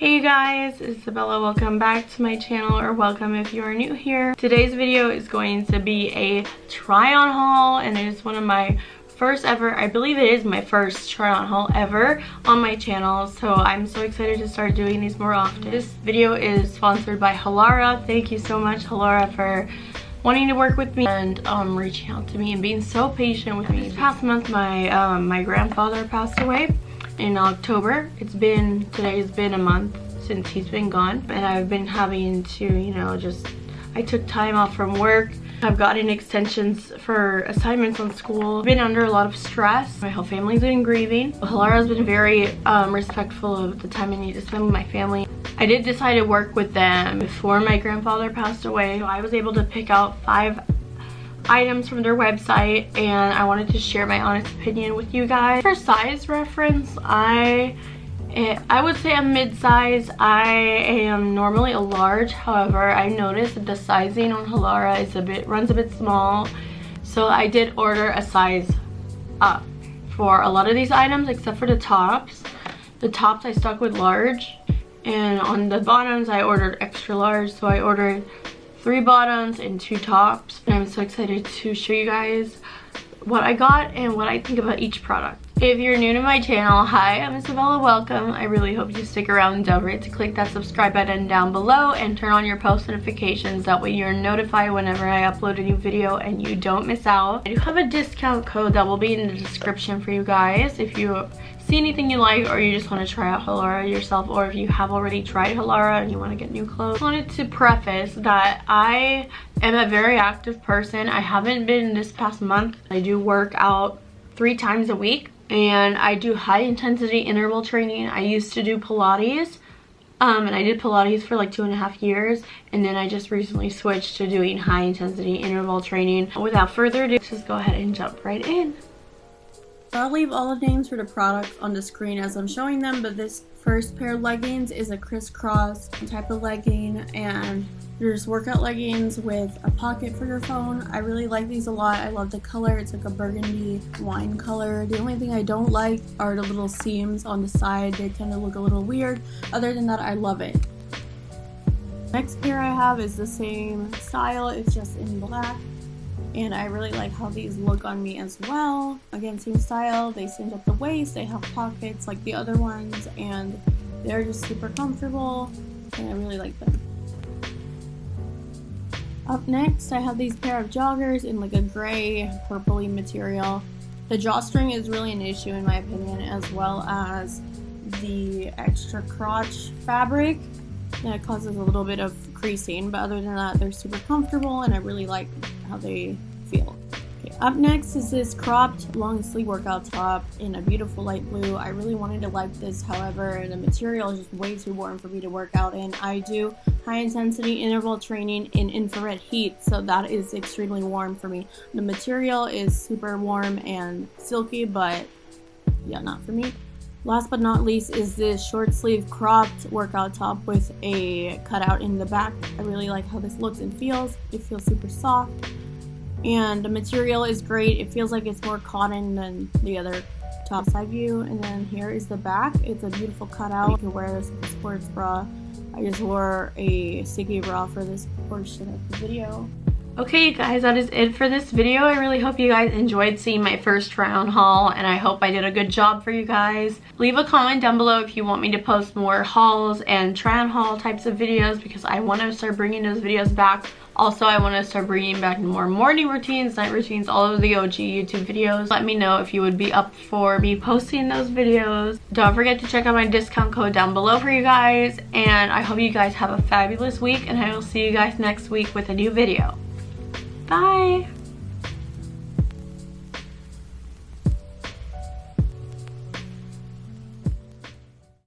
Hey you guys, Isabella. Welcome back to my channel or welcome if you are new here. Today's video is going to be a try on haul and it is one of my first ever, I believe it is my first try on haul ever on my channel. So I'm so excited to start doing these more often. This video is sponsored by Halara. Thank you so much Halara for wanting to work with me and um, reaching out to me and being so patient with me. This past month my, um, my grandfather passed away in October. It's been, today's been a month since he's been gone and I've been having to, you know, just, I took time off from work. I've gotten extensions for assignments on school. I've been under a lot of stress. My whole family's been grieving. Halara's been very um, respectful of the time I need to spend with my family. I did decide to work with them before my grandfather passed away. I was able to pick out five items from their website and I wanted to share my honest opinion with you guys. For size reference, I eh, I would say I'm mid-size. I am normally a large. However, I noticed that the sizing on Halara is a bit runs a bit small. So I did order a size up for a lot of these items except for the tops. The tops I stuck with large and on the bottoms I ordered extra large. So I ordered three bottoms and two tops. And I'm so excited to show you guys what I got and what I think about each product. If you're new to my channel, hi, I'm Isabella, welcome. I really hope you stick around don't forget to click that subscribe button down below and turn on your post notifications. That way you're notified whenever I upload a new video and you don't miss out. I do have a discount code that will be in the description for you guys if you see anything you like or you just want to try out Halara yourself or if you have already tried Halara and you want to get new clothes. I wanted to preface that I am a very active person. I haven't been this past month. I do work out three times a week and I do high intensity interval training. I used to do Pilates um, and I did Pilates for like two and a half years and then I just recently switched to doing high intensity interval training. Without further ado, just go ahead and jump right in. I'll leave all the names for the products on the screen as I'm showing them, but this first pair of leggings is a crisscross type of legging and there's workout leggings with a pocket for your phone. I really like these a lot. I love the color. It's like a burgundy wine color. The only thing I don't like are the little seams on the side. They tend to look a little weird. Other than that, I love it. Next pair I have is the same style. It's just in black and I really like how these look on me as well. Again, same style, they cinch up the waist, they have pockets like the other ones, and they're just super comfortable, and I really like them. Up next, I have these pair of joggers in like a gray, purpley material. The drawstring is really an issue in my opinion, as well as the extra crotch fabric that causes a little bit of creasing, but other than that, they're super comfortable and I really like how they feel. Okay, up next is this cropped long sleeve workout top in a beautiful light blue. I really wanted to like this, however, the material is just way too warm for me to work out in. I do high intensity interval training in infrared heat, so that is extremely warm for me. The material is super warm and silky, but yeah, not for me. Last but not least is this short sleeve cropped workout top with a cutout in the back. I really like how this looks and feels. It feels super soft and the material is great. It feels like it's more cotton than the other top side view. And then here is the back. It's a beautiful cutout. You can wear this with a sports bra. I just wore a sticky bra for this portion of the video. Okay you guys, that is it for this video. I really hope you guys enjoyed seeing my first round haul and I hope I did a good job for you guys. Leave a comment down below if you want me to post more hauls and try on haul types of videos because I want to start bringing those videos back. Also, I want to start bringing back more morning routines, night routines, all of the OG YouTube videos. Let me know if you would be up for me posting those videos. Don't forget to check out my discount code down below for you guys. And I hope you guys have a fabulous week and I will see you guys next week with a new video. Bye!